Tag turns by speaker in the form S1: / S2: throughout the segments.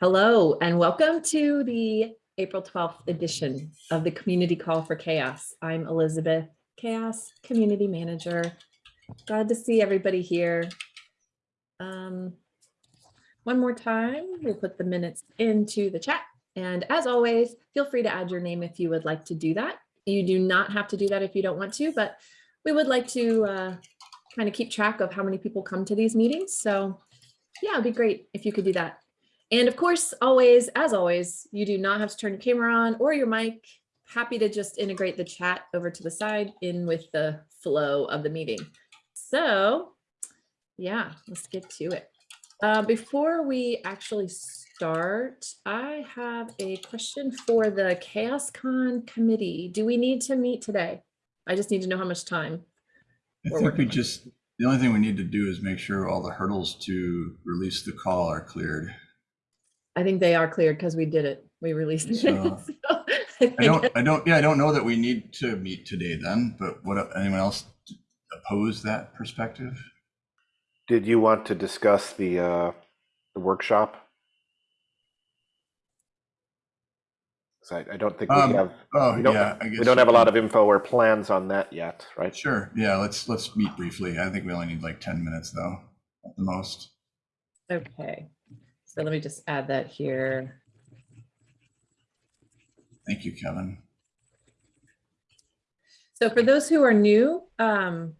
S1: Hello and welcome to the April 12th edition of the Community Call for CHAOSS. I'm Elizabeth, CHAOSS Community Manager. Glad to see everybody here. Um, one more time, we'll put the minutes into the chat. And as always, feel free to add your name if you would like to do that. You do not have to do that if you don't want to, but we would like to uh, kind of keep track of how many people come to these meetings. So yeah, it'd be great if you could do that. And of course, always, as always, you do not have to turn your camera on or your mic. Happy to just integrate the chat over to the side in with the flow of the meeting. So yeah, let's get to it. Uh, before we actually start, I have a question for the CHAOSScon committee. Do we need to meet today? I just need to know how much time.
S2: I think we
S1: on
S2: just, the only thing we need to do is make sure all the hurdles to release the call are cleared.
S1: I think they are cleared because we did it. We released it.
S2: So,
S1: So,
S2: I don't, I don't, yeah, I don't know that we need to meet today then, but what, anyone else oppose that perspective?
S3: Did you want to discuss the, uh, the workshop? 'Cause I, I don't think we
S2: Um,
S3: have,
S2: Oh,
S3: we don't,
S2: yeah, I guess.
S3: we don't
S2: you
S3: have a lot of info or plans on that yet, right?
S2: Sure, yeah, let's, let's meet briefly. I think we only need like 10 minutes though, at the most.
S1: Okay, so let me just add that here.
S2: Thank you, Kevin.
S1: So for those who are new, um,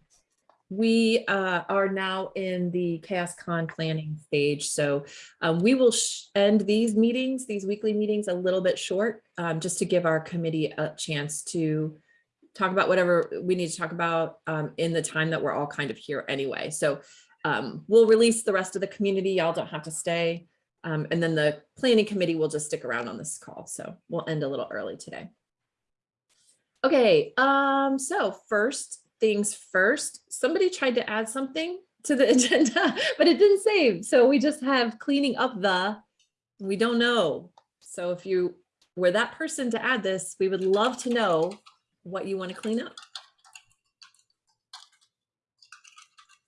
S1: we uh, are now in the CHAOSScon planning stage. So um, we will end these meetings, these weekly meetings a little bit short, um, just to give our committee a chance to talk about whatever we need to talk about um, in the time that we're all kind of here anyway. So um, we'll release the rest of the community. Y'all don't have to stay. Um, and then the planning committee will just stick around on this call. So we'll end a little early today. Okay, um, so first things first, somebody tried to add something to the agenda, but it didn't save. So we just have cleaning up the, we don't know. So if you were that person to add this, we would love to know what you want to clean up.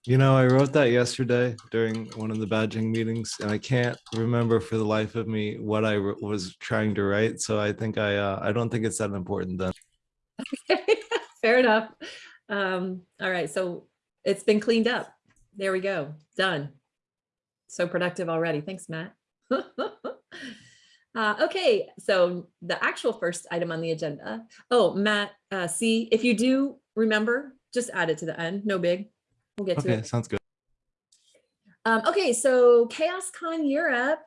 S4: You know, I wrote that yesterday during one of the badging meetings, and I can't remember for the life of me what I was trying to write. So I think I, uh, I don't think it's that important then.
S1: Okay, Fair enough. Um, all right, so it's been cleaned up. There we go, done. So productive already. Thanks, Matt. Uh, okay, so the actual first item on the agenda. Oh, Matt, uh, see, if you do remember, just add it to the end. No big. We'll get to
S4: Okay,
S1: it.
S4: sounds good.
S1: Um, okay, so CHAOSScon Europe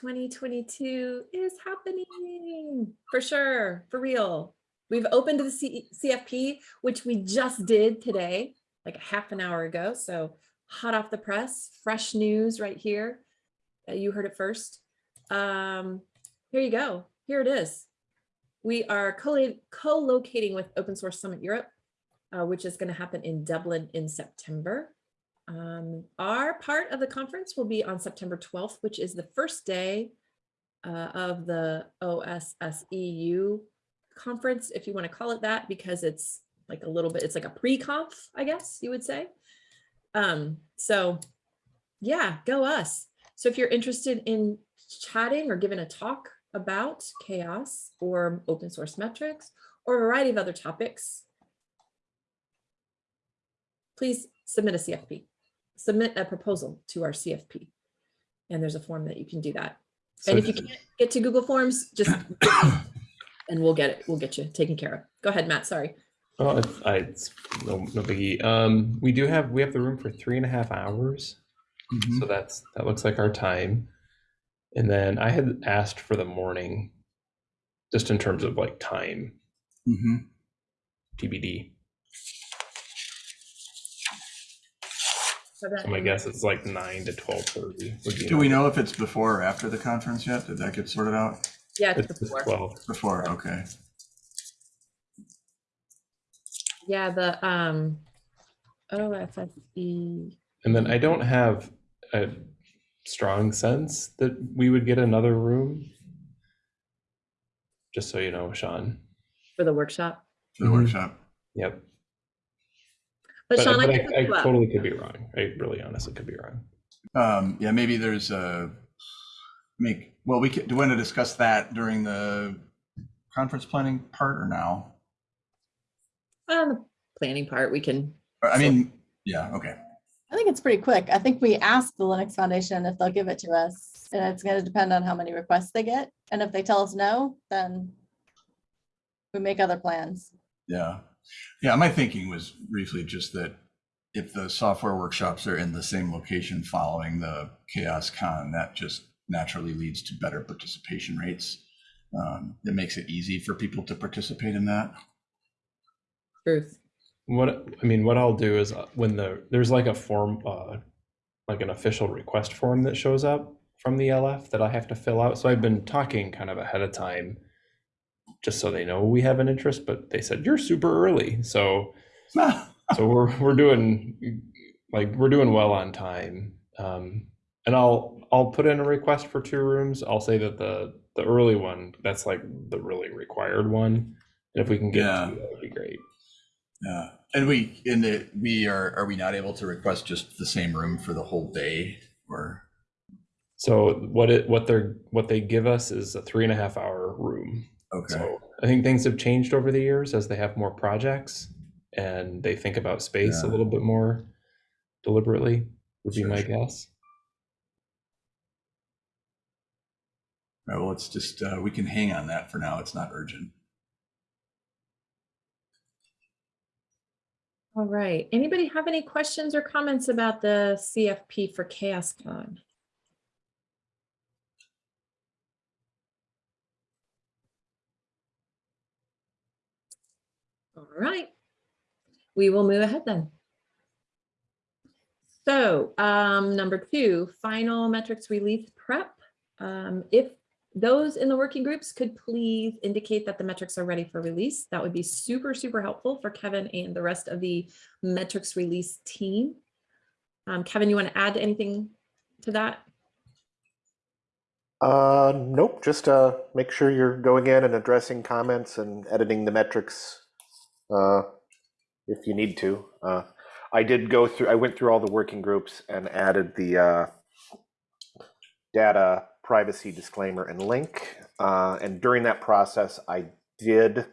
S1: 2022 is happening for sure, for real. We've opened the C CFP, which we just did today, like a half an hour ago. So hot off the press, fresh news right here. Uh, you heard it first. Um, here you go. Here it is. We are co- co-locating with Open Source Summit Europe, uh, which is going to happen in Dublin in September. Um, our part of the conference will be on September 12th, which is the first day uh, of the OSSEU conference, if you want to call it that, because it's like a little bit, it's like a pre-conf, I guess you would say. Um, so yeah, go us. So if you're interested in chatting or giving a talk about CHAOSS or open source metrics or a variety of other topics, please submit a CFP, submit a proposal to our CFP. And there's a form that you can do that.
S4: So
S1: And if you can't get to Google Forms, just and we'll get it, we'll get you taken care of. Go ahead, Matt, sorry.
S5: Oh, it's, I, it's no, no biggie. Um, we do have, we have the room for three and a half hours.
S2: Mhm.
S5: So that's, that looks like our time. And then I had asked for the morning, just in terms of like time,
S2: Mm -hmm.
S5: TBD.
S1: So that-
S5: So my guess is like nine to twelve thirty would.
S2: Do we know if it's before or after the conference yet? Did that get sorted out?
S1: Yeah, it's
S5: It's
S1: before.
S5: twelve.
S2: Before, okay.
S1: Yeah, the um OFSE.
S5: And then I don't have a strong sense that we would get another room. Just so you know, Sean.
S1: for the workshop.
S2: For the
S5: Mhm.
S2: workshop.
S5: Yep.
S1: But
S5: But,
S1: Sean, I
S5: but
S1: can
S5: I, I
S1: look
S5: totally could be wrong. I really honestly could be wrong.
S2: Um, yeah, maybe there's a, make, well, we could, do you want to discuss that during the conference planning part or now?
S1: Um, the planning part, we can,
S2: I mean, yeah, okay.
S6: I think it's pretty quick. I think we asked the Linux Foundation if they'll give it to us. And it's gonna depend on how many requests they get. And if they tell us no, then we make other plans.
S2: Yeah. Yeah, my thinking was briefly just that if the software workshops are in the same location following the CHAOSScon, that just naturally leads to better participation rates. Um, it makes it easy for people to participate in that.
S1: truth.
S5: What I mean, what I'll do is uh, when the there's like a form, uh, like an official request form that shows up from the LF that I have to fill out. So I've been talking kind of ahead of time, just so they know we have an interest. But they said you're super early, so so we're we're doing like we're doing well on time. Um, and I'll I'll put in a request for two rooms. I'll say that the the early one that's like the really required one, and if we can get
S2: Yeah.
S5: two, that would be great.
S2: Yeah, and we, in the, we are, are we not able to request just the same room for the whole day or?
S5: So what it what they're what they give us is a three and a half hour room.
S2: Okay,
S5: So I think things have changed over the years as they have more projects and they think about space a little bit more deliberately. Would be my
S2: sure.
S5: guess.
S2: All right, well, it's just, uh, we can hang on that for now. It's not urgent.
S1: All right. Anybody have any questions or comments about the CFP for CHAOSS All right. We will move ahead then. So um, number two, final metrics release prep. Um, if those in the working groups could please indicate that the metrics are ready for release. That would be super, super helpful for Kevin and the rest of the metrics release team. Um, Kevin, you want to add anything to that?
S3: Uh, nope, just uh, make sure you're going in and addressing comments and editing the metrics uh, if you need to. Uh, I did go through, I went through all the working groups and added the uh, data privacy disclaimer and link. Uh, and during that process, I did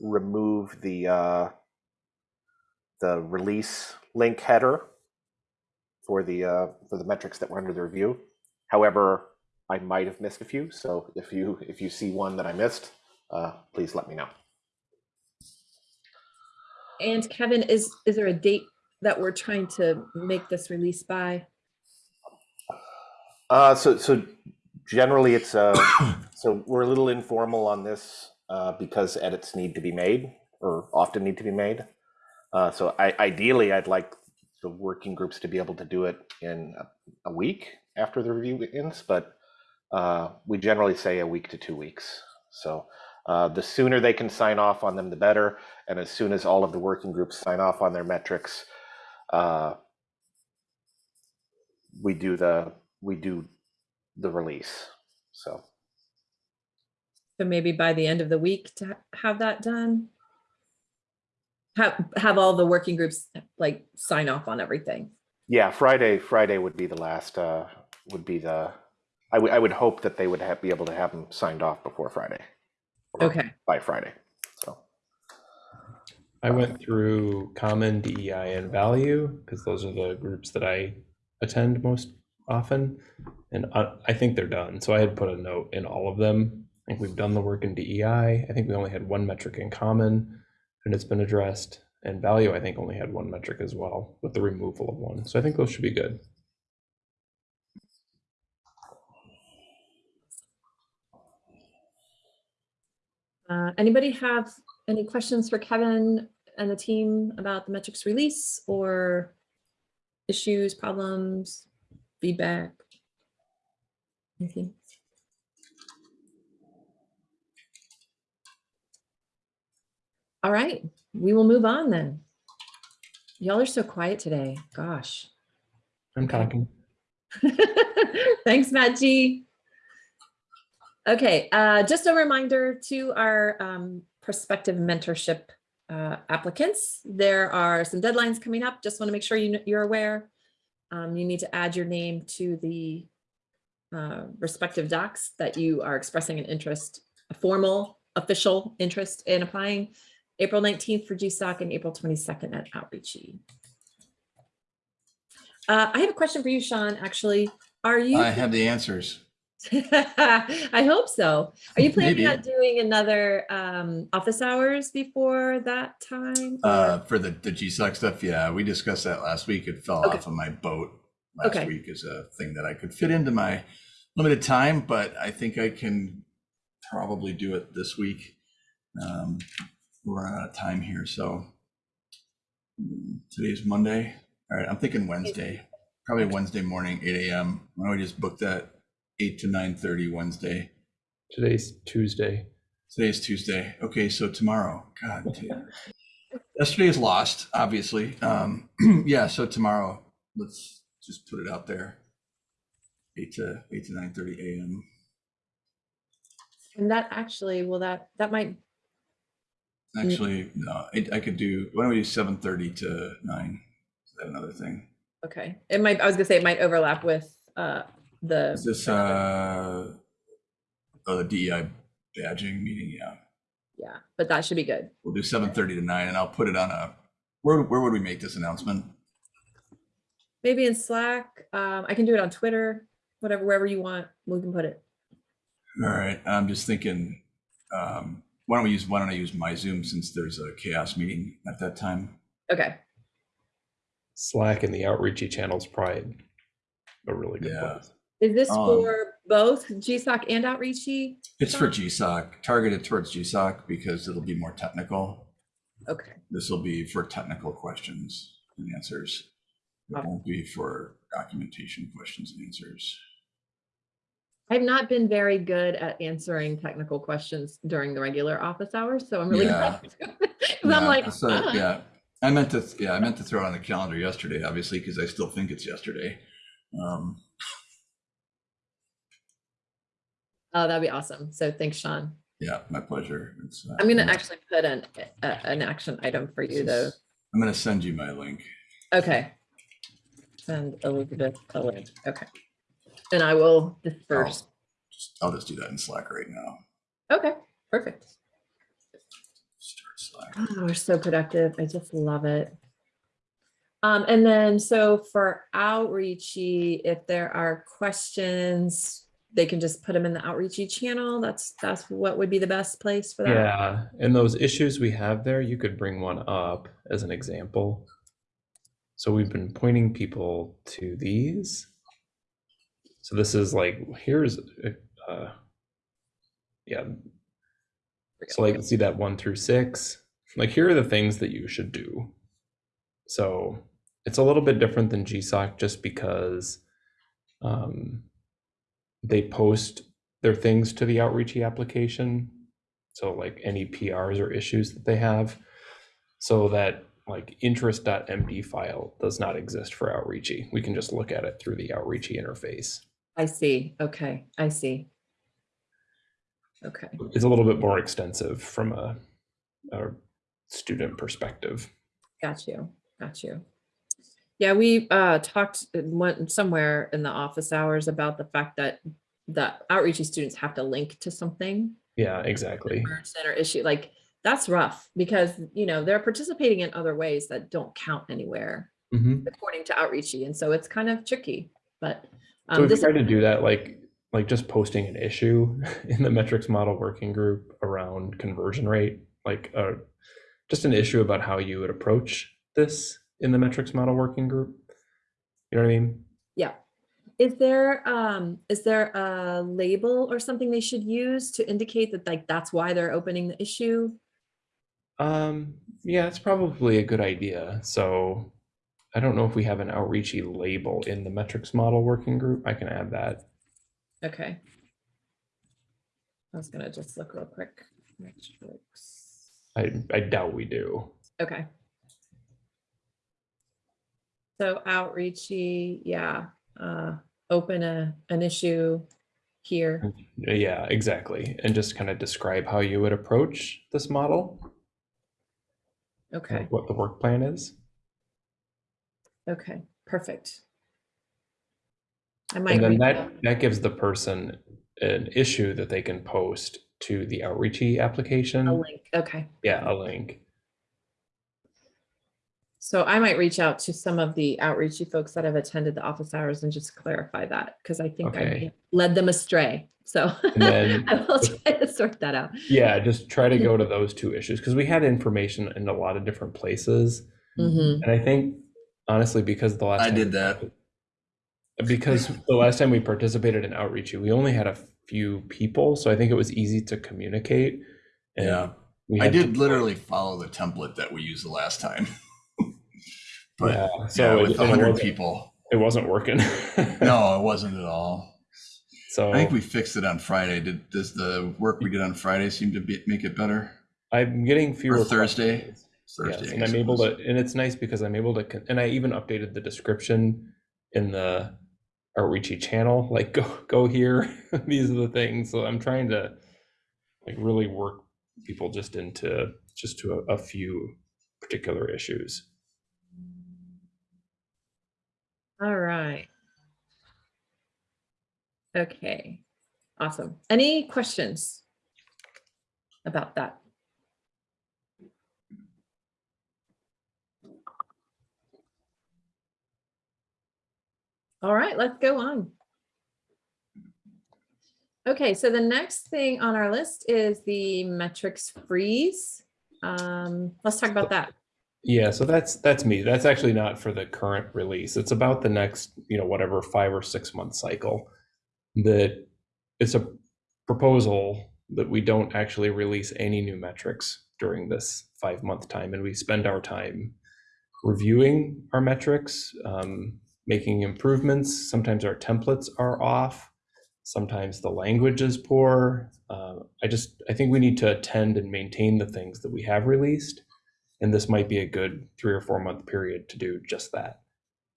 S3: remove the uh, the release link header for the uh, for the metrics that were under the review. However, I might have missed a few. So if you if you see one that I missed, uh, please let me know.
S1: And Kevin, is, is there a date that we're trying to make this release by?
S3: Uh, so so generally it's uh so we're a little informal on this uh, because edits need to be made or often need to be made. Uh, so I, ideally, I'd like the working groups to be able to do it in a, a week after the review ends, but uh, we generally say a week to two weeks. So uh, the sooner they can sign off on them, the better. And as soon as all of the working groups sign off on their metrics, uh, we do the we do the release. So
S1: So maybe by the end of the week to have that done? Have, have all the working groups like sign off on everything?
S3: yeah, Friday Friday would be the last. Uh, would be the. I would I would hope that they would have, be able to have them signed off before Friday. Or
S1: Okay,
S3: By Friday. So
S5: I went through common DEI and value because those are the groups that I attend most often. And I, I think they're done. So I had put a note in all of them. I think we've done the work in DEI. I think we only had one metric in common and it's been addressed. And value, I think, only had one metric as well with the removal of one. So I think those should be good.
S1: Uh, anybody have any questions for Kevin and the team about the metrics release or issues, problems, feedback? Anything? All right, we will move on then. Y'all are so quiet today, gosh.
S5: I'm talking.
S1: Thanks, Matt G. Okay, uh, just a reminder to our um, prospective mentorship uh, applicants. There are some deadlines coming up. Just want to make sure you, you're aware. Um, you need to add your name to the uh, respective docs that you are expressing an interest, a formal, official interest in applying. April 19th for GSOC and April 22nd at Outreachy. Uh, I have a question for you, Sean, actually. Are you?
S2: I have the answers.
S1: I hope so. Are you planning
S2: Maybe.
S1: on doing another um, office hours before that time?
S2: Uh, for the, the GSOC stuff, yeah, we discussed that last week. It fell
S1: Okay.
S2: off of my boat last
S1: Okay.
S2: week as a thing that I could fit into my limited time, but I think I can probably do it this week. Um, we're running out of time here, so mm, today's Monday. All right, I'm thinking Wednesday, probably Wednesday morning, eight AM. Why don't we just book that eight to nine thirty Wednesday?
S5: Today's Tuesday.
S2: Today's Tuesday. Okay, so tomorrow, God. Yesterday is lost, obviously. Um, yeah, so tomorrow, let's just put it out there. Eight to eight to nine thirty AM.
S1: And that actually, well, that, that might,
S2: Actually, no, I, I could do. Why don't we do seven thirty to nine? Is that another thing?
S1: okay. It might, I was gonna say it might overlap with uh, the.
S2: Is this uh, oh, the DEI badging meeting? Yeah,
S1: Yeah, but that should be good.
S2: we'll do seven thirty to nine, and I'll put it on a. Where where would we make this announcement?
S1: Maybe in Slack. Um, I can do it on Twitter, whatever, wherever you want, we can put it.
S2: All right, I'm just thinking, um, why don't we use, why don't I use my Zoom since there's a CHAOSS meeting at that time?
S1: Okay,
S5: Slack and the outreachy channel's probably a really good
S2: Yeah.
S5: place.
S1: Is this
S2: Um,
S1: for both GSOC and Outreachy?
S2: It's for GSOC, targeted towards GSOC because it'll be more technical.
S1: Okay,
S2: This will be for technical questions and answers. It
S1: Okay.
S2: won't be for documentation questions and answers.
S1: I've not been very good at answering technical questions during the regular office hours, so I'm really
S2: Yeah.
S1: glad. 'Cause I'm like,
S2: so,
S1: "Ah."
S2: yeah, I meant to, yeah, I meant to throw it on the calendar yesterday, obviously, because I still think it's yesterday. Um,
S1: oh, that'd be awesome. So thanks, Sean.
S2: yeah, my pleasure. Uh,
S1: I'm gonna actually put an, a- an action item for you though.
S2: I'm gonna send you my link.
S1: Okay. Send Elizabeth a link. Okay. And I will disperse.
S2: Just- I'll just do that in Slack right now.
S1: Okay, perfect.
S2: Start Slack.
S1: Oh, we're so productive. I just love it. Um, and then so for outreachy, if there are questions, they can just put them in the outreachy channel. That's that's what would be the best place for that.
S5: Yeah, and those issues we have there, you could bring one up as an example. So we've been pointing people to these. So this is like, here's, uh, yeah. So like, see that one through six, like here are the things that you should do. So it's a little bit different than GSOC just because um, they post their things to the outreachy application. So like any PRs or issues that they have, so that like interest.md file does not exist for outreachy. We can just look at it through the outreachy interface.
S1: I see. Okay, I see. Okay.
S5: It's a little bit more extensive from a, a student perspective.
S1: Got you, got you. Yeah, we uh talked one somewhere in the office hours about the fact that the outreachy students have to link to something.
S5: Yeah, exactly.
S1: Center issue, like, that's rough because, you know, they're participating in other ways that don't count anywhere
S5: Mhm.
S1: according to outreachy. And so it's kind of tricky, but.
S5: So
S1: um,
S5: tried to do that, like, like just posting an issue in the metrics model working group around conversion rate, like, uh, just an issue about how you would approach this in the metrics model working group. You know what I mean?
S1: Yeah. Is there, um, is there a label or something they should use to indicate that like, that's why they're opening the issue?
S5: Um, yeah, it's probably a good idea. So I don't know if we have an outreachy label in the metrics model working group. I can add that.
S1: Okay. I was gonna just look real quick. Metrics.
S5: I, I doubt we do.
S1: Okay. So outreachy, yeah, uh, open a, an issue here.
S5: Yeah, exactly. And just kind of describe how you would approach this model,
S1: Okay,
S5: what the work plan is.
S1: okay, perfect. I might
S5: And then
S1: reach
S5: that, that gives the person an issue that they can post to the outreachy application.
S1: a link. Okay.
S5: Yeah, a link.
S1: So I might reach out to some of the outreachy folks that have attended the office hours and just clarify that because I think I
S5: Okay.
S1: have led them astray. So
S5: then-
S1: I will try to sort that out.
S5: Yeah, just try to go to those two issues because we had information in a lot of different places.
S1: Mhm.
S5: And I think honestly, because the last
S2: I
S5: time-
S2: did that.
S5: Because the last time we participated in outreach, we only had a few people, so I think it was easy to communicate. and
S2: Yeah. I did literally follow the template that we used the last time. But
S5: Yeah,
S2: yeah,
S5: so
S2: with
S5: it, and
S2: 100
S5: wasn't-
S2: people,
S5: it wasn't working.
S2: no, it wasn't at all.
S5: So
S2: I think we fixed it on Friday. Did, does the work we did on Friday seem to be, make it better?
S5: I'm getting fewer
S2: Thursday?
S5: questions.
S2: Thursday,
S5: Yes, and I'm able to, and it's nice because I'm able to, and I even updated the description in the outreachy channel, like go, go here. These are the things. So I'm trying to like really work people just into, just to a, a few particular issues.
S1: All right. Okay, awesome. Any questions about that? All right, let's go on. Okay, so the next thing on our list is the metrics freeze. Um, let's talk about that.
S5: Yeah, so that's that's me. That's actually not for the current release. It's about the next, you know, whatever five or six month cycle. That it's a proposal that we don't actually release any new metrics during this five month time, and we spend our time reviewing our metrics, um, making improvements. Sometimes our templates are off. Sometimes the language is poor. Uh, I just I think we need to attend and maintain the things that we have released and this might be a good three or four month period to do just that.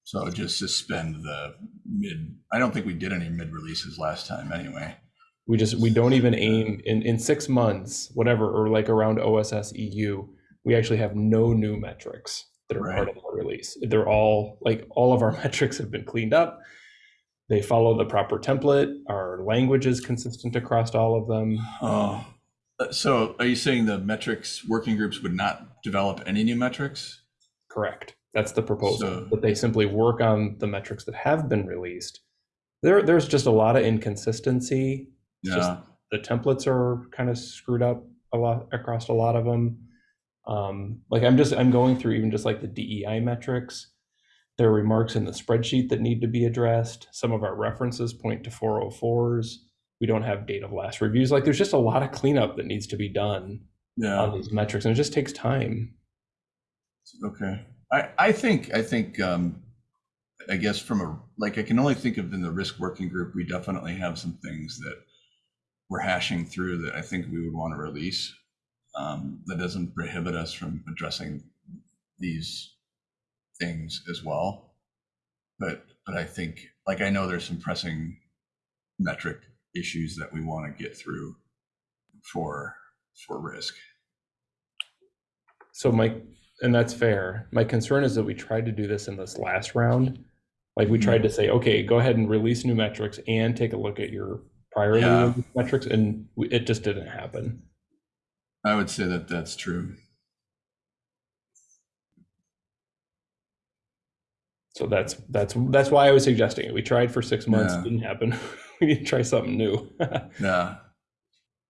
S2: So just suspend the mid, I don't think we did any mid releases last time anyway.
S5: We just we don't even aim in in six months, whatever, or like around OSS EU, we actually have no new metrics that are part of the release. They're all like all of our metrics have been cleaned up. They follow the proper template. Our language is consistent across all of them.
S2: Oh, so are you saying the metrics working groups would not develop any new metrics?
S5: Correct. That's the proposal.
S2: So-
S5: that they simply work on the metrics that have been released. There, there's just a lot of inconsistency. It's just
S2: Yeah,
S5: the templates are kind of screwed up a lot across a lot of them. Um, like I'm just I'm going through even just like the DEI metrics. There are remarks in the spreadsheet that need to be addressed. Some of our references point to 404s. We don't have date of last reviews. Like there's just a lot of cleanup that needs to be done on these metrics, and it just takes time.
S2: okay. I, I think, I think, um, I guess from a, like, I can only think of in the risk working group, we definitely have some things that we're hashing through that I think we would want to release. Um, that doesn't prohibit us from addressing these things as well. But, but I think, like, I know there's some pressing metric issues that we want to get through for, for risk.
S5: So my, and that's fair. My concern is that we tried to do this in this last round. Like we tried to mm-hmm. say, okay, go ahead and release new metrics and take a look at your prior
S2: Yeah.
S5: metrics, and we- it just didn't happen.
S2: I would say that that's true.
S5: So that's that's that's why I was suggesting it. We tried for six months,
S2: Yeah.
S5: didn't happen. we need to try something new.
S2: Yeah.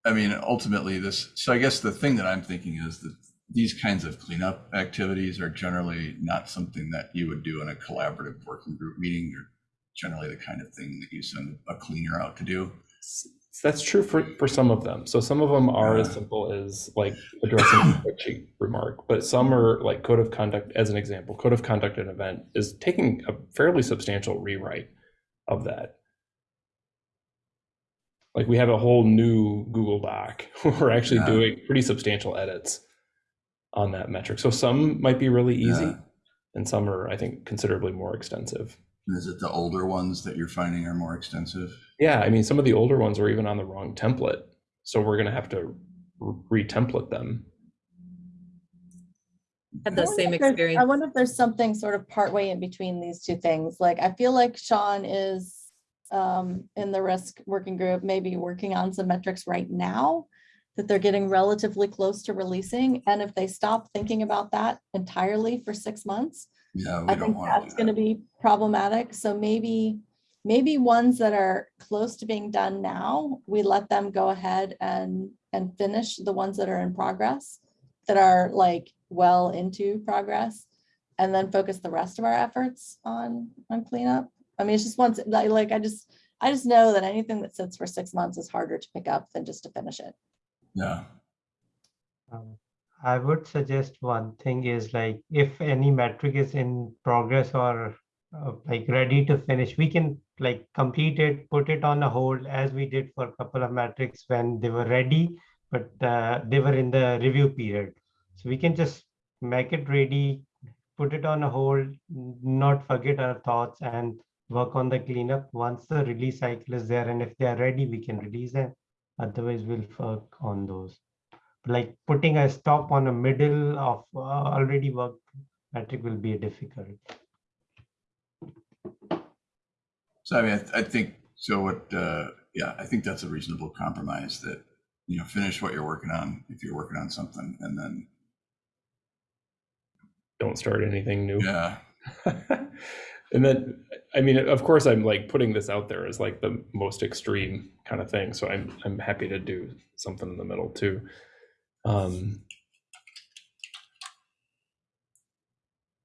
S2: I mean, ultimately, this, so I guess the thing that I'm thinking is that these kinds of cleanup activities are generally not something that you would do in a collaborative working group meeting. They're generally the kind of thing that you send a cleaner out to do.
S5: That's true for, for some of them. So some of them are as simple as like addressing a spreadsheet remark, but some are like code of conduct, as an example, code of conduct at an event is taking a fairly substantial rewrite of that. Like we have a whole new Google Doc. We're actually
S2: Yeah.
S5: doing pretty substantial edits on that metric. So some might be really easy
S2: Yeah.
S5: and some are, I think, considerably more extensive.
S2: Is it the older ones that you're finding are more extensive?
S5: Yeah, I mean, some of the older ones were even on the wrong template. So we're going to have to re template them.
S1: Had
S6: I
S1: the same
S6: if there's- I wonder if there's something sort of partway in between these two things. Like, I feel like Sean is um, in the risk working group, maybe working on some metrics right now that they're getting relatively close to releasing. And if they stop thinking about that entirely for six months,
S2: Yeah, we
S6: I think that's gonna be problematic. So maybe, maybe ones that are close to being done now, we let them go ahead and, and finish the ones that are in progress, that are like well into progress, and then focus the rest of our efforts on, on cleanup. I mean, it's just once, like, like, I just, I just know that anything that sits for six months is harder to pick up than just to finish it.
S2: Yeah,
S7: Um, I would suggest one thing is like if any metric is in progress or uh, like ready to finish, we can like complete it, put it on a hold as we did for a couple of metrics when they were ready, but uh, they were in the review period. So we can just make it ready, put it on a hold, not forget our thoughts and work on the cleanup. Once the release cycle is there and if they are ready, we can release them. Otherwise, we'll work on those like putting a stop on a middle of uh, already worked metric will be difficult.
S2: so I mean, I, th- I think, so what, uh, yeah, I think that's a reasonable compromise that, you know, finish what you're working on, if you're working on something, and then,
S5: Don't start anything new.
S2: yeah,
S5: and then i mean of course i'm like putting this out there as like the most extreme kind of thing so i'm i'm happy to do something in the middle too um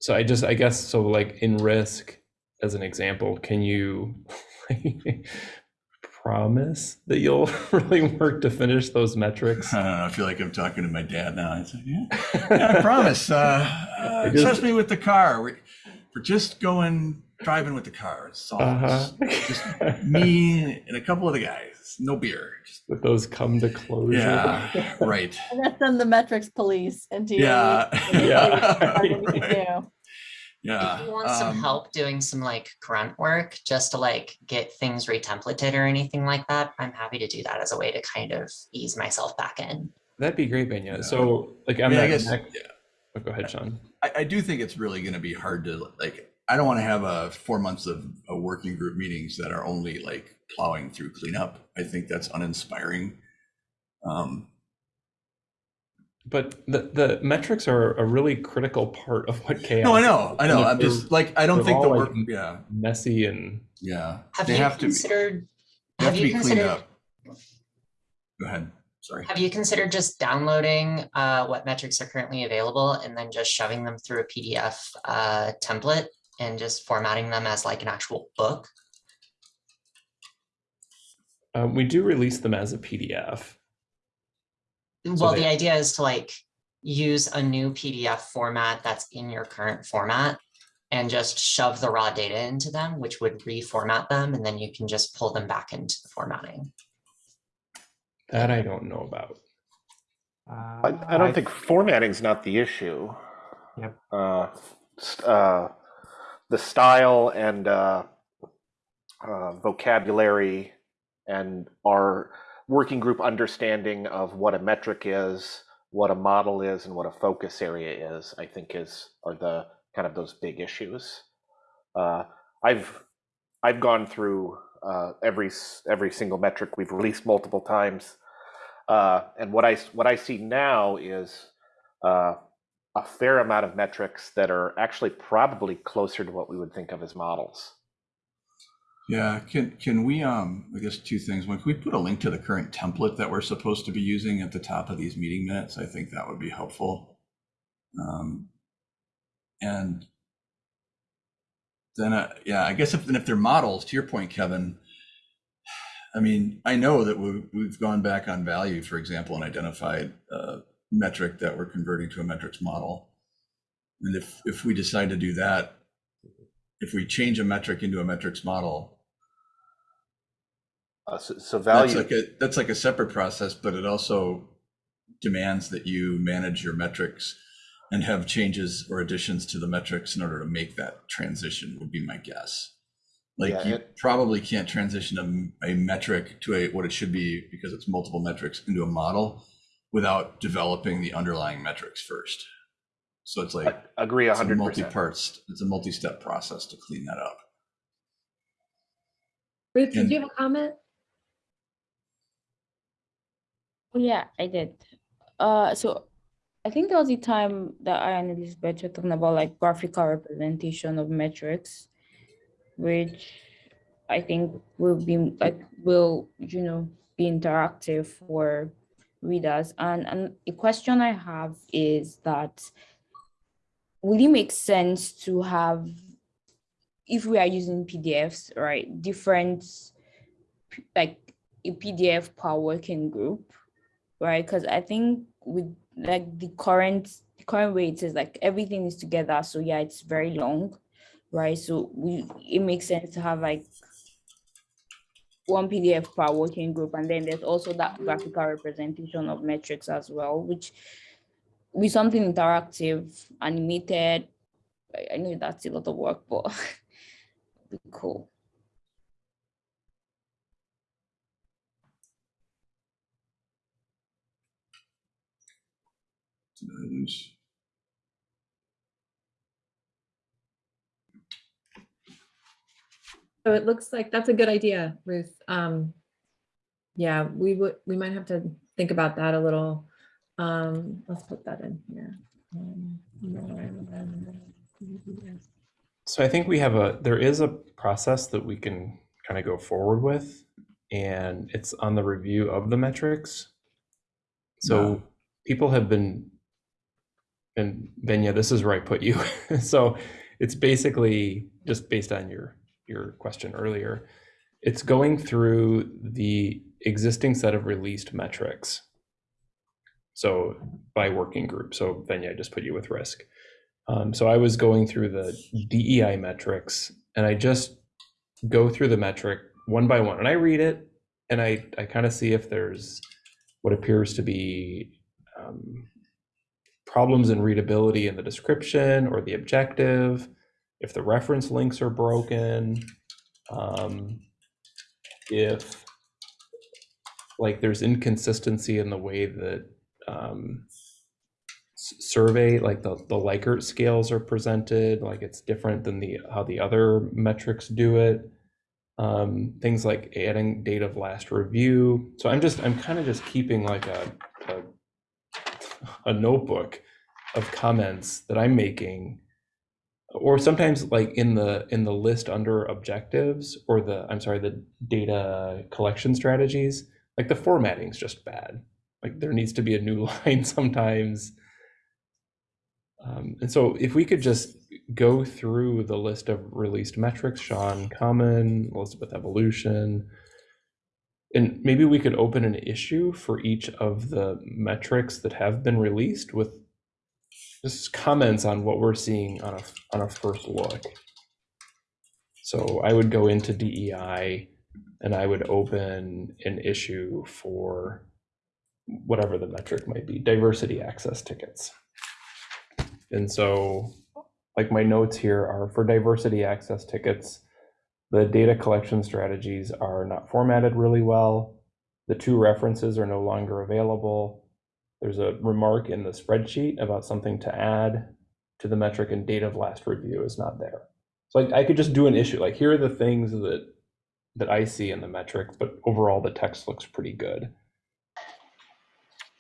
S5: so i just i guess so like in risk as an example can you promise that you'll really work to finish those metrics
S2: I don't know, I feel like I'm talking to my dad now. I said, yeah, yeah, I promise. Uh, uh, trust me with the car. We're, we're just going driving with the car. It's all
S5: uh-huh.
S2: it's just me and a couple of the guys. No beer. Just-
S5: that those come to closure
S2: yeah, right.
S6: And that's then the metrics police into your.
S2: Yeah,
S5: Yeah.
S2: right. Yeah.
S8: If you want some
S2: um,
S8: help doing some like grunt work just to like get things retemplated or anything like that, I'm happy to do that as a way to kind of ease myself back in.
S5: that'd be great benya
S2: Yeah.
S5: so like
S2: I
S5: i'm
S2: mean, I
S5: not
S2: guess,
S5: next-
S2: yeah.
S5: Oh, go ahead sean
S2: I, I do think it's really going to be hard to like. I don't want to have a four months of a working group meetings that are only like plowing through cleanup. I think that's uninspiring. Um,
S5: But the, the metrics are a really critical part of what CHAOSS.
S2: no, I know, I know. I'm just like I don't
S5: they're
S2: think the
S5: all,
S2: work.
S5: like,
S2: Yeah,
S5: Messy and
S2: yeah.
S8: Have
S2: they
S8: you
S2: have to be.
S8: considered, have
S2: have to
S8: you
S2: be cleaned
S8: considered,
S2: up. Go ahead. Sorry.
S8: have you considered just downloading uh, what metrics are currently available and then just shoving them through a PDF uh, template and just formatting them as like an actual book?
S5: um, we do release them as a PDF.
S8: Well,
S5: they-
S8: the idea is to like use a new PDF format that's in your current format and just shove the raw data into them, which would reformat them, and then you can just pull them back into the formatting.
S5: That I don't know about.
S7: Uh,
S3: I, I don't think formatting's not the issue.
S7: Yep.
S3: Uh, s- uh, the style and uh, uh, vocabulary and our working group understanding of what a metric is, what a model is, and what a focus area is, I think is are the kind of those big issues. Uh, I've I've gone through uh, every every single metric we've released multiple times, uh, and what I what I see now is uh, a fair amount of metrics that are actually probably closer to what we would think of as models.
S2: Yeah, can can we um I guess two things. One, can we put a link to the current template that we're supposed to be using at the top of these meeting minutes? I think that would be helpful. Um and then uh, yeah, I guess if then if they're models, to your point, Kevin, I mean, I know that we we've gone back on value, for example, and identified a metric that we're converting to a metrics model. And if if we decide to do that, if we change a metric into a metrics model,
S3: Uh, so, so
S2: that's
S3: value.
S2: like a that's like a separate process, but it also demands that you manage your metrics and have changes or additions to the metrics in order to make that transition would be my guess. Like
S3: Yeah,
S2: you
S3: it-
S2: probably can't transition a, a metric to a what it should be because it's multiple metrics into a model without developing the underlying metrics first. So it's like
S3: I agree
S2: it's a
S3: 100%.
S2: multi-parts, it's a multi-step process to clean that up.
S1: Ruth, did
S2: And-
S1: you have a comment?
S9: Oh, yeah, I did. Uh, so I think there was a time that I and Elizabeth were talking about like graphical representation of metrics, which I think will be like will you know be interactive for readers. And and a question I have is that will it make sense to have if we are using PDFs, right, different like a PDF per working group? right? Because I think with like the current the current way it is like everything is together. So yeah, it's very long, right? So we it makes sense to have like one PDF per working group, and then there's also that graphical representation of metrics as well, which with something interactive, animated. I, know that's a lot of work, but be cool.
S2: Did I lose?
S1: So it looks like that's a good idea, Ruth. Um, yeah, we would, we might have to think about that a little. Um, let's put that in here. Um,
S5: So I think we have a, there is a process that we can kind of go forward with, and it's on the review of the metrics. So
S2: Wow.
S5: people have been, and Benya, this is where I put you. So it's basically just based on your, your question earlier. It's going through the existing set of released metrics. So by working group. So Benya, I just put you with risk. Um, so I was going through the DEI metrics and I just go through the metric one by one and I read it and I, I kind of see if there's what appears to be problems in readability in the description or the objective, if the reference links are broken, um, if like there's inconsistency in the way that um, survey, like the, the Likert scales are presented, like it's different than the, how the other metrics do it. Um, things like adding date of last review. So I'm just, I'm kind of just keeping like a, a, a notebook of comments that I'm making. Or sometimes like in the, in the list under objectives or the, I'm sorry, the data collection strategies, like the formatting's just bad. Like there needs to be a new line sometimes. Um, and so if we could just go through the list of released metrics, Sean Common, Elizabeth Evolution, and maybe we could open an issue for each of the metrics that have been released with just comments on what we're seeing on a on a first look. So I would go into DEI and I would open an issue for whatever the metric might be, diversity access tickets. And so like my notes here are for diversity access tickets, the data collection strategies are not formatted really well. The two references are no longer available. There's a remark in the spreadsheet about something to add to the metric and date of last review is not there. So like I could just do an issue, like here are the things that that I see in the metric, but overall the text looks pretty good.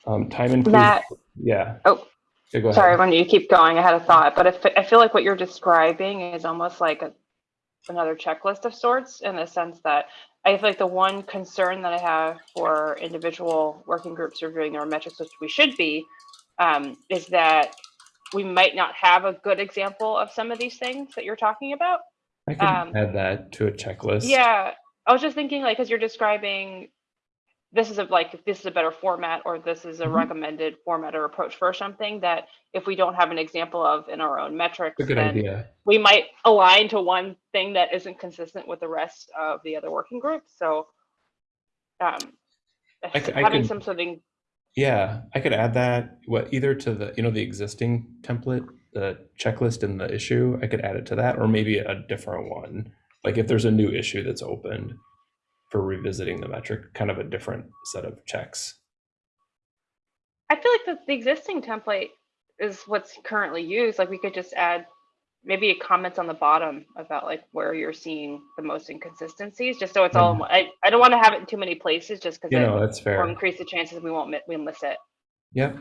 S5: Um, time
S10: Matt,
S5: yeah.
S10: Oh,
S5: Yeah,
S10: sorry, when you keep going, I had a thought, but I I feel like what you're describing is almost like a, another checklist of sorts in the sense that I feel like the one concern that I have for individual working groups reviewing their metrics, which we should be, um, is that we might not have a good example of some of these things that you're talking about.
S5: I could
S10: um,
S5: add that to a checklist.
S10: Yeah, I was just thinking like, because you're describing, this is a like, if this is a better format, or this is a
S5: Mhm.
S10: recommended format or approach for something that if we don't have an example of in our own metrics,
S5: A good
S10: then
S5: idea.
S10: we might align to one thing that isn't consistent with the rest of the other working groups. So, um,
S5: I c- I
S10: having
S5: could-
S10: some something,
S5: Yeah, I could add that, what, either to the, you know, the existing template, the checklist in the issue, I could add it to that, or maybe a different one. Like if there's a new issue that's opened for revisiting the metric, kind of a different set of checks.
S10: I feel like the, the existing template is what's currently used. Like we could just add maybe comments on the bottom about like where you're seeing the most inconsistencies, just so it's all, one- I, I don't want to have it in too many places just because
S5: You know, that's fair.
S10: increase the chances we won't, we'll miss it.
S5: Yeah.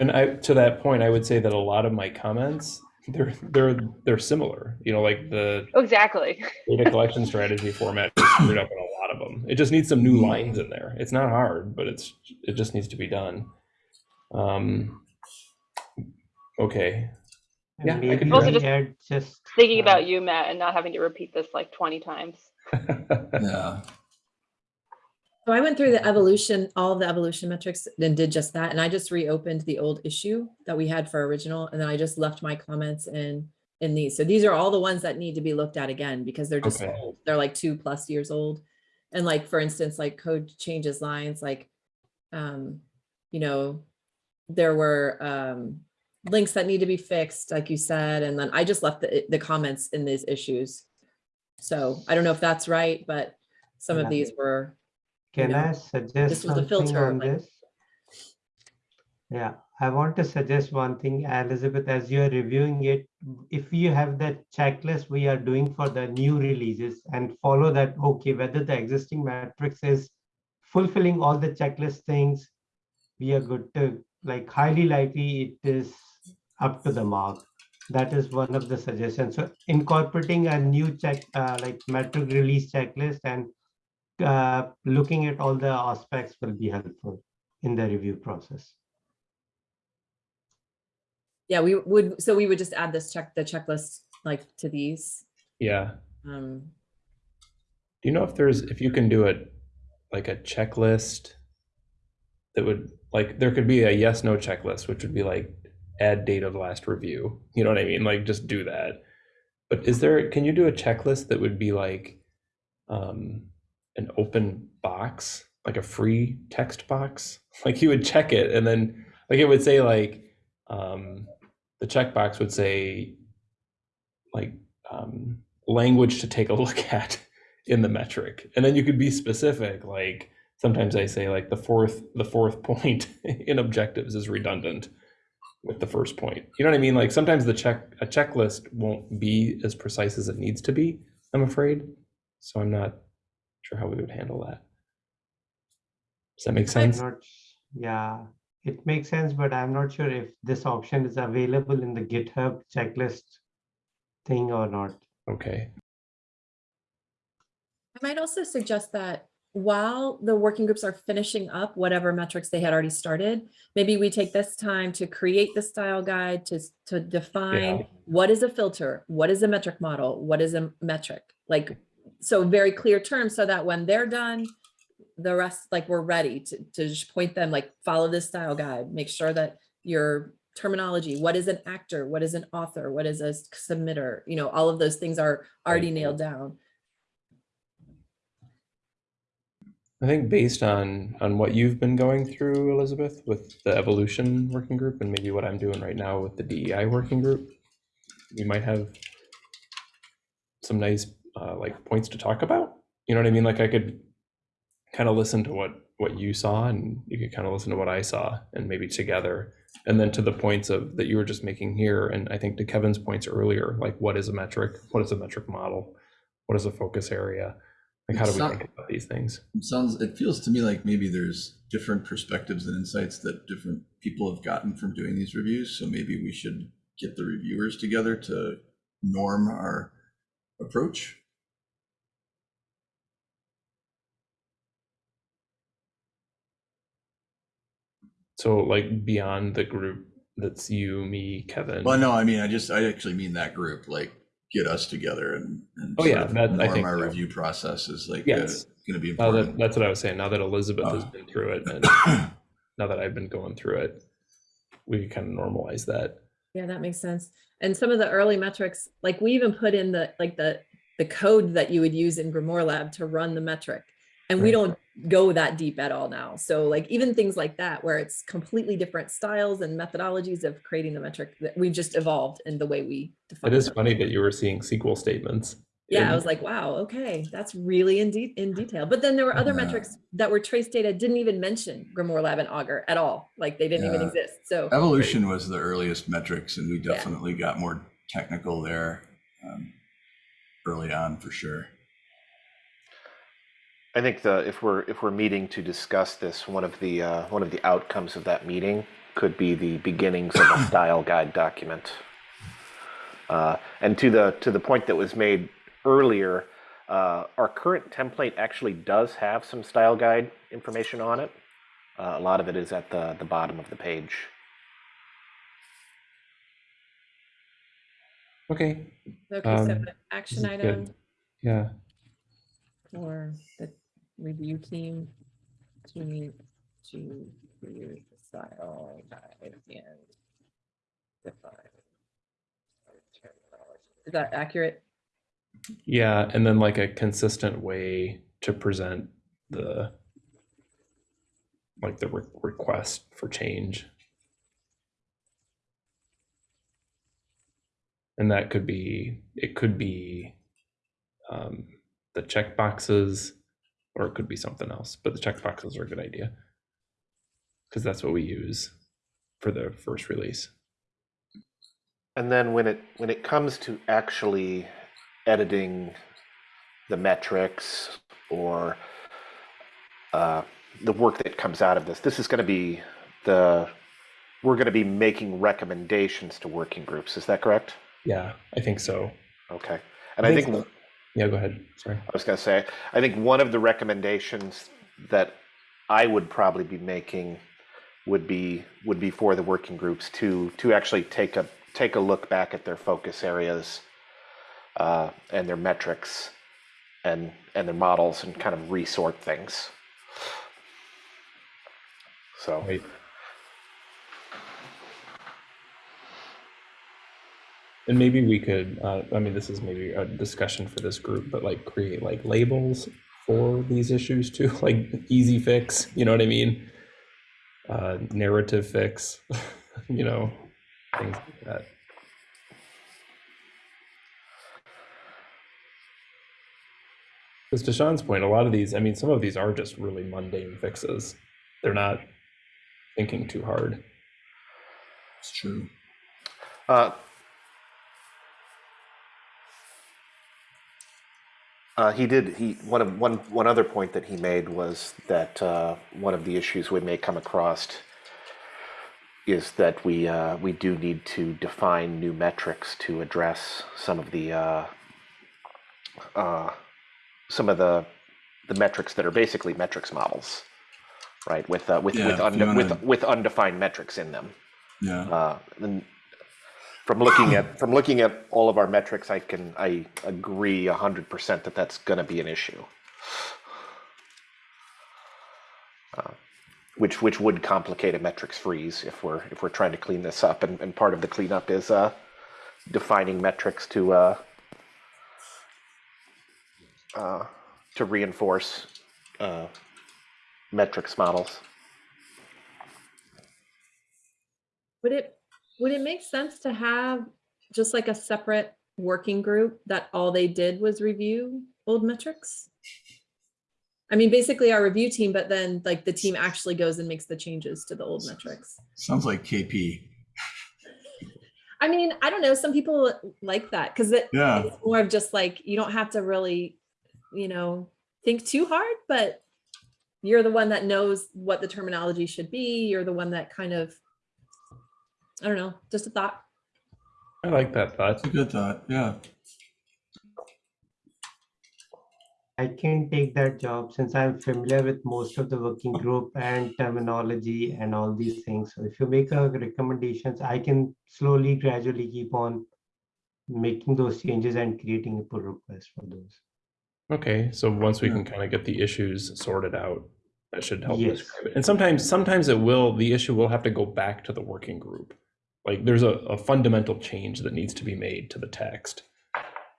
S5: And I, to that point, I would say that a lot of my comments, they're, they're, they're similar, you know, like the
S10: Exactly.
S5: data collection strategy format is screwed up in a lot of them. It just needs some new lines in there. It's not hard, but it's, it just needs to be done. Um, okay. Yeah, I could
S10: Also just
S7: add just.
S10: Thinking
S7: uh,
S10: about you, Matt, and not having to repeat this like 20 times.
S2: Yeah.
S1: So I went through the evolution, all of the evolution metrics and did just that. And I just reopened the old issue that we had for original. And then I just left my comments in, in these. So these are all the ones that need to be looked at again because they're just
S5: Okay.
S1: old. They're like two plus years old. And like, for instance, like code changes lines, like, um, you know, there were, um, links that need to be fixed, like you said, and then I just left the, the comments in these issues. So I don't know if that's right, but some of these were, you
S7: Can
S1: know,
S7: I suggest
S1: this was a filter,
S7: on
S1: like-
S7: this? Yeah, I want to suggest one thing, Elizabeth, as you are reviewing it, if you have that checklist we are doing for the new releases and follow that, okay, whether the existing matrix is fulfilling all the checklist things, we are good to, like highly likely it is up to the mark. That is one of the suggestions. So incorporating a new check, uh, like metric release checklist and uh, looking at all the aspects will be helpful in the review process.
S1: Yeah, we would, so we would just add this check, the checklist like to these.
S5: Yeah.
S1: Um,
S5: Do you know if there's, if you can do it like a checklist that would, like, there could be a yes, no checklist, which would be like add date of last review. You know what I mean? Like, just do that. But is there, can you do a checklist that would be like um, an open box, like a free text box? Like you would check it and then, like, it would say like, um, the checkbox would say like um, language to take a look at in the metric. And then you could be specific like sometimes i say like the fourth the fourth point in objectives is redundant with the first point. You know what i mean? Like sometimes the check a checklist won't be as precise as it needs to be i'm afraid. So i'm not sure how we would handle that. Does that make sense?
S7: yeah, it makes sense, but I'm not sure if this option is available in the GitHub checklist thing or not.
S5: okay
S1: I might also suggest that while the working groups are finishing up whatever metrics they had already started, maybe we take this time to create the style guide to, to define what is a filter, what is a metric model, what is a metric? Like, so very clear terms so that when they're done, the rest, like we're ready to, to just point them, like follow this style guide, make sure that your terminology, what is an actor, what is an author, what is a submitter, you know, all of those things are already nailed down.
S5: I think based on on what you've been going through, Elizabeth, with the evolution working group, and maybe what I'm doing right now with the DEI working group, we might have some nice uh, like points to talk about. You know what I mean? Like I could kind of listen to what what you saw, and you could kind of listen to what I saw, and maybe together, and then to the points of that you were just making here, and I think to Kevin's points earlier, like what is a metric? What is a metric model? What is a focus area? Like how do we
S2: not-
S5: think about these things?
S2: It sounds, it feels to me like maybe there's different perspectives and insights that different people have gotten from doing these reviews. So maybe we should get the reviewers together to norm our approach.
S5: So like beyond the group that's you, me, Kevin.
S2: Well, no, I mean, I just, I actually mean that group, like get us together and, and
S5: Oh,
S2: sort
S5: yeah,
S2: of
S5: that- I think
S2: our
S5: so.
S2: review process is like, uh,
S5: Yes.
S2: gonna be
S5: now that,
S2: important.
S5: that's what I was saying. Now that Elizabeth has
S2: Oh.
S5: been through it and now that I've been going through it, we can kind of normalize that.
S1: Yeah, that makes sense. And some of the early metrics, like we even put in the, like the, the code that you would use in GrimoireLab to run the metric. And we don't go that deep at all now. So like even things like that, where it's completely different styles and methodologies of creating the metric that we've just evolved in the way we define.
S5: it. It is
S1: them.
S5: funny that you were seeing SQL statements.
S1: Yeah, I was like, wow, okay, that's really in deep in detail. But then there were other
S2: Yeah.
S1: metrics that were trace data, didn't even mention GrimoireLab and Augur at all. Like they didn't even exist. So
S2: Evolution was the earliest metrics and we
S1: Yeah.
S2: definitely got more technical there um, early on for sure.
S3: I think the if we're if we're meeting to discuss this, one of the uh, one of the outcomes of that meeting could be the beginnings of a style guide document. Uh, and to the to the point that was made earlier, uh, our current template actually does have some style guide information on it. Uh, a lot of it is at the the bottom of the page.
S5: Okay,
S1: Okay, so
S5: Um,
S1: the action item
S5: good. yeah.
S1: for the review team to meet to review the style guide and define. Is that accurate?
S5: Yeah, and then like a consistent way to present the like the re- request for change. And that could be it could be um, the checkboxes, or it could be something else. But the checkboxes are a good idea because that's what we use for the first release.
S3: And then when it when it comes to actually editing the metrics or uh, the work that comes out of this, this is going to be the we're going to be making recommendations to working groups. Is that correct?
S5: Yeah, I think so.
S3: Okay. And I think
S5: so. Yeah, go ahead. Sorry.
S3: I was going to say, I think one of the recommendations that I would probably be making would be would be for the working groups to to actually take a take a look back at their focus areas uh, and their metrics and and their models and kind of resort things. So
S5: Right. And maybe we could, uh, I mean, this is maybe a discussion for this group, but like create like labels for these issues too, like easy fix, you know what I mean? Uh, narrative fix, you know, things like that. Because to Sean's point, a lot of these, I mean, some of these are just really mundane fixes. They're not thinking too hard.
S2: It's true.
S3: Uh, uh, he did. He one of one one other point that he made was that uh, one of the issues we may come across is that we uh, we do need to define new metrics to address some of the uh, uh, some of the the metrics that are basically metrics models, right? With uh, with
S2: Yeah,
S3: with, unde- with
S2: wanna-
S3: with undefined metrics in them.
S2: Yeah.
S3: Uh, and from looking at from looking at all of our metrics, I can I agree hundred percent that that's going to be an issue, uh, which which would complicate a metrics freeze if we're if we're trying to clean this up. And, and part of the cleanup is uh, defining metrics to uh, uh, to reinforce uh, metrics models.
S1: Would it, would it make sense to have just like a separate working group that all they did was review old metrics? I mean, basically our review team, but then like the team actually goes and makes the changes to the old metrics.
S2: Sounds like KP.
S1: I mean, I don't know, some people like that because it,
S2: Yeah.
S1: it's more of just like, you don't have to really, you know, think too hard, but you're the one that knows what the terminology should be. You're the one that kind of, I don't know, just a thought.
S5: I like that thought.
S2: It's a good thought. Yeah.
S7: I can take that job since I'm familiar with most of the working group and terminology and all these things. So if you make a recommendations, I can slowly, gradually keep on making those changes and creating a pull request for those.
S5: Okay, so once we
S2: Yeah.
S5: can kind of get the issues sorted out, that should help
S7: Yes.
S5: describe it. And sometimes, sometimes it will, the issue will have to go back to the working group. Like there's a, a fundamental change that needs to be made to the text.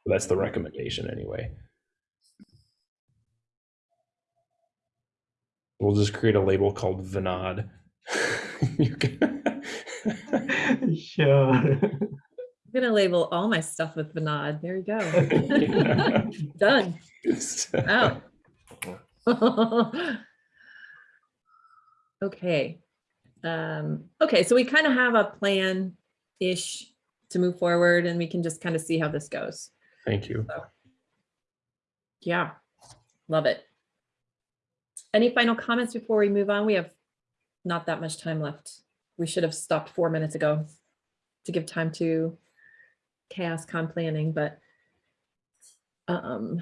S5: That's the recommendation anyway. We'll just create a label called Vinod. Can-
S7: Sure.
S1: I'm gonna label all my stuff with Vinod. There you go.
S5: Yeah.
S1: Done. Out. Okay. Um, okay, so we kind of have a plan-ish to move forward and we can just kind of see how this goes.
S5: Thank you.
S1: Yeah, love it. Any final comments before we move on? We have not that much time left. We should have stopped four minutes ago to give time to CHAOSScon planning, but um,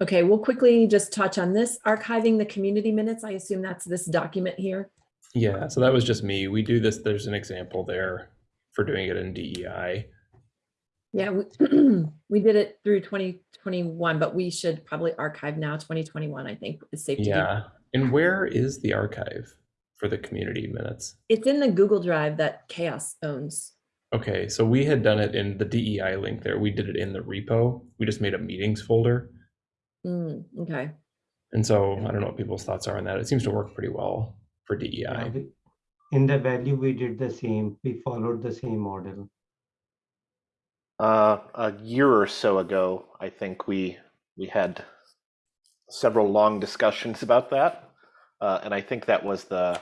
S1: okay, we'll quickly just touch on this archiving the community minutes. I assume that's this document here.
S5: Yeah, so that was just me. We do this, there's an example there for doing it in DEI.
S1: Yeah, we, we did it through 2021, but we should probably archive now 2021, I think is safe to do.
S5: Yeah. And where is the archive for the community minutes?
S1: It's in the Google Drive that CHAOSS owns.
S5: Okay, so we had done it in the DEI link there. We did it in the repo. We just made a meetings folder.
S1: Mm, okay.
S5: And so I don't know what people's thoughts are on that. It seems to work pretty well for
S7: Yeah,
S5: DEI.
S7: we- In the value, we did the same. We followed the same model.
S3: Uh, a year or so ago, I think we we had several long discussions about that, uh, and I think that was the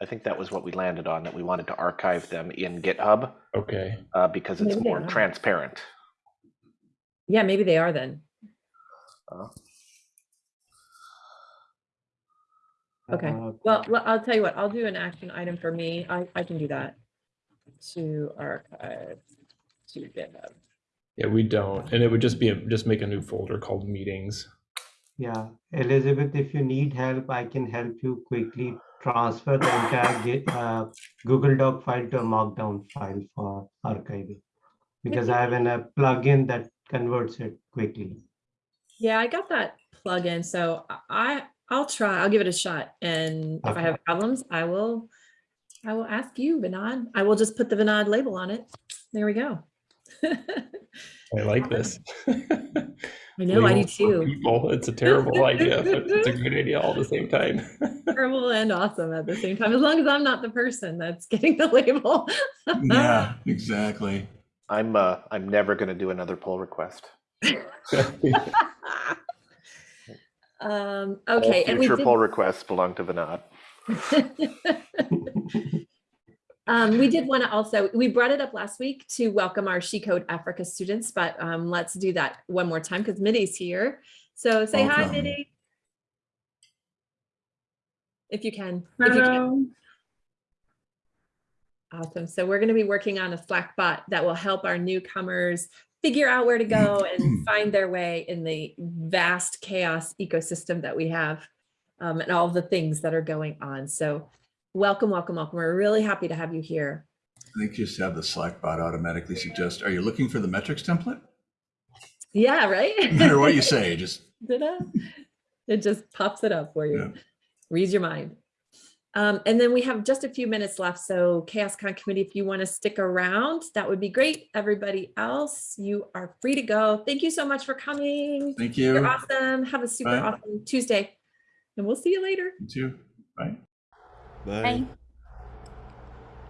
S3: I think that was what we landed on that we wanted to archive them in GitHub
S5: Okay.
S3: uh, because it's
S1: Maybe
S3: more transparent.
S1: Yeah, maybe they are then.
S3: Uh,
S1: Okay.
S7: Uh,
S1: Well, l- I'll tell you what, I'll do an action item for me. I, I can do that. To archive to GitHub.
S5: Yeah, we don't. And it would just be a, just make a new folder called meetings.
S7: Yeah, Elizabeth, if you need help, I can help you quickly transfer the entire Git, uh, Google Doc file to a Markdown file for archiving. Because I have an, a plugin that converts it quickly.
S1: Yeah, I got that plugin, so I, I'll try, I'll give it a shot. And if I have problems, I will, I will ask you, Vinod. I will just put the Vinod label on it. There we go.
S5: I like this.
S1: I know, I do
S5: Labels
S1: too.
S5: People, it's a terrible idea, but it's a good idea all the same time.
S1: Terrible and awesome at the same time, as long as I'm not the person that's getting the label.
S2: Yeah, exactly.
S3: I'm uh, I'm never going to do another pull request.
S1: Um,
S3: All
S1: okay, and we
S3: future
S1: did,
S3: pull requests belong to Vinod.
S1: um, we did want to also, we brought it up last week to welcome our She Code Africa students, but um, let's do that one more time because Mitty's here. So say hi,
S2: Welcome.
S1: Mitty. If you can. if you can. Awesome. So we're going to be working on a Slack bot that will help our newcomers figure out where to go and find their way in the vast CHAOSS ecosystem that we have um, and all the things that are going on. So welcome, welcome, welcome. We're really happy to have you here.
S2: I think just have the Slack bot automatically suggest, are you looking for the metrics template?
S1: Yeah, right?
S2: No matter what you say, just,
S1: It just pops it up for you.
S2: Yeah.
S1: Reads your mind. Um, and then we have just a few minutes left. So CHAOSScon committee, if you want to stick around, that would be great. Everybody else, you are free to go. Thank you so much for coming.
S2: thank you.
S1: You're awesome. Have a super
S2: Bye.
S1: awesome Tuesday. And we'll see you later.
S2: You too. Bye.
S4: Bye.
S9: Bye.